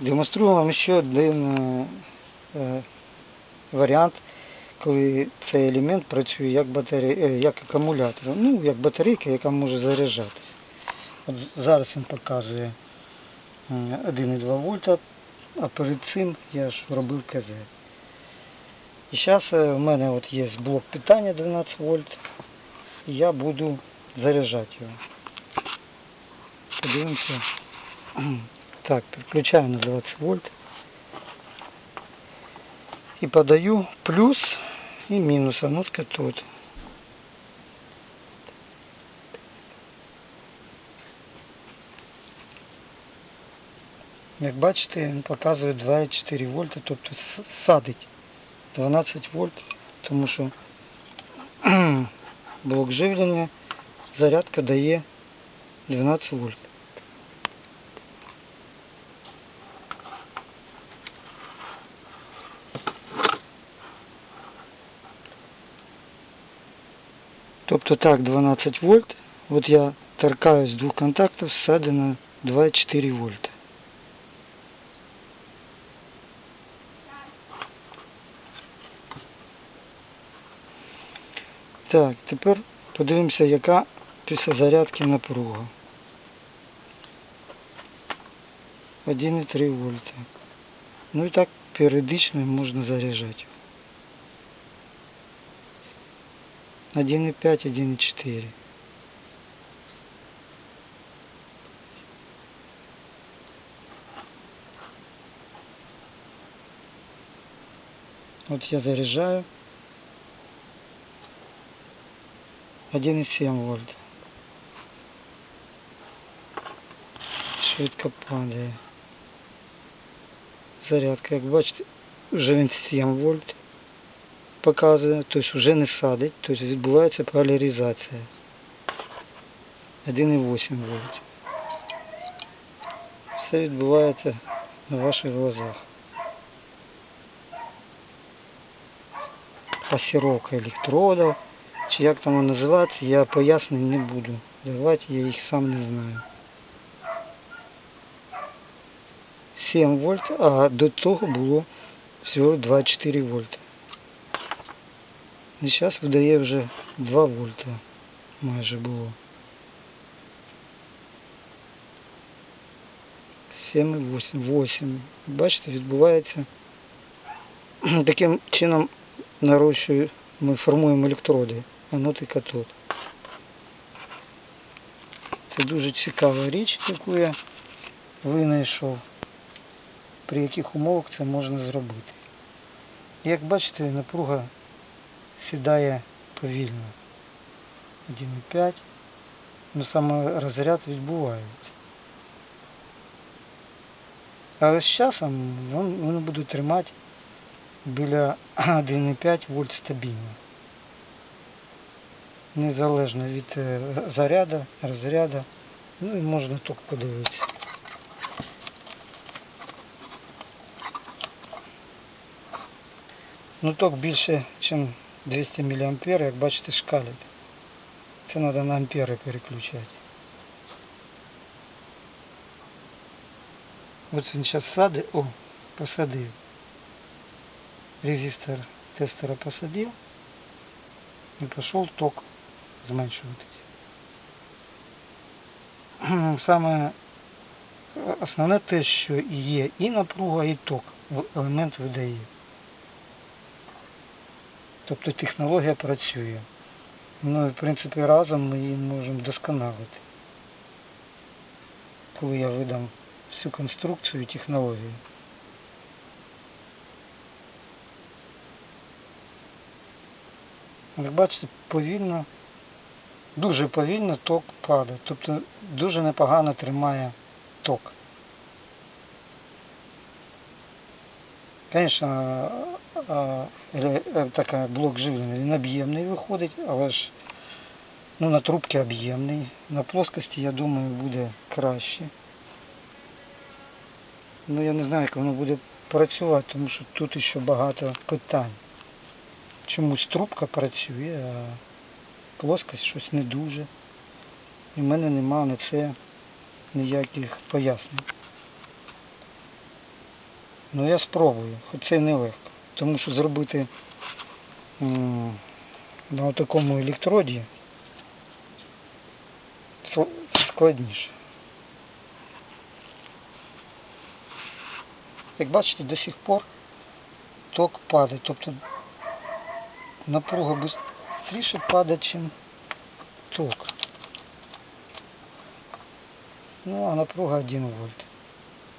Демонструю вам ще один е, е, варіант, коли цей елемент працює як, батаре... е, як акумулятор, ну, як батарейка, яка може заряджатися. От зараз він показує е, 1,2 вольта, а перед цим я ж робив КЗ. І зараз в мене от є блок питання 12 вольт, і я буду заряджати його. Подивимося. Так, підключаю на 20 вольт. І подаю плюс і мінус, а ну-ка тут. Як бачите, він показує 2,4 вольта, тобто с- садить 12 вольт, тому що блок живлення, зарядка дає 12 вольт. Тобто так, 12 вольт. От я торкаюсь двох контактів, всадено 2,4 вольта. Так, тепер подивимося, яка після зарядки напруга. 1,3 вольта. Ну і так періодично можна заряджати. 1,5, 1,4. Вот я заряжаю. 1,7 вольт. Швидко падає. Зарядка, як бачите, вже він 7 вольт показує, тобто вже не садить, тобто відбувається поляризація. 1,8 вольт. Все відбувається на ваших глазах. Пасіровка електродів, чи як там воно називається, я пояснень не буду. Давати я їх сам не знаю. 7 вольт, а до того було всього 2,4 вольта. І зараз видає вже 2 вольта майже було. 7,8. 8. Бачите, відбувається таким чином нарощує, ми формуємо електроди, анод і катод. Це дуже цікава річ, яку я винайшов, при яких умовах це можна зробити. Як бачите, напруга сідає повільно. 1,5. Ну саме розряд відбувається. Але з часом він- воно буде тримати біля 1,5 вольт стабільно. Незалежно від е, заряду, розряду. Ну і можна ток подивитися. Ну ток більше, ніж 200 мА, як бачите, шкалить. Це треба на ампери переключати. Ось він зараз садить, о, посадив. Резистор тестера посадив і пішов ток зменшуватись. Саме основне те, що є і напруга, і ток в- елемент видає. Тобто технологія працює. Ну і в принципі разом ми її можемо вдосконалити. Коли я видам всю конструкцію і технологію. Як бачите, повільно, дуже повільно ток падає. Тобто дуже непогано тримає ток. Звісно, така блок живлення він об'ємний виходить, але ж ну, на трубці об'ємний. На плоскості, я думаю, буде краще. Ну я не знаю, як воно буде працювати, тому що тут ще багато питань. Чомусь трубка працює, а плоскость щось не дуже. І в мене немає на це ніяких пояснень. Ну я спробую, хоч це й нелегко. Тому що зробити на такому електроді складніше. Як бачите, до сих пор ток падає, тобто напруга швидше падає, ніж ток. Ну, а напруга 1 вольт.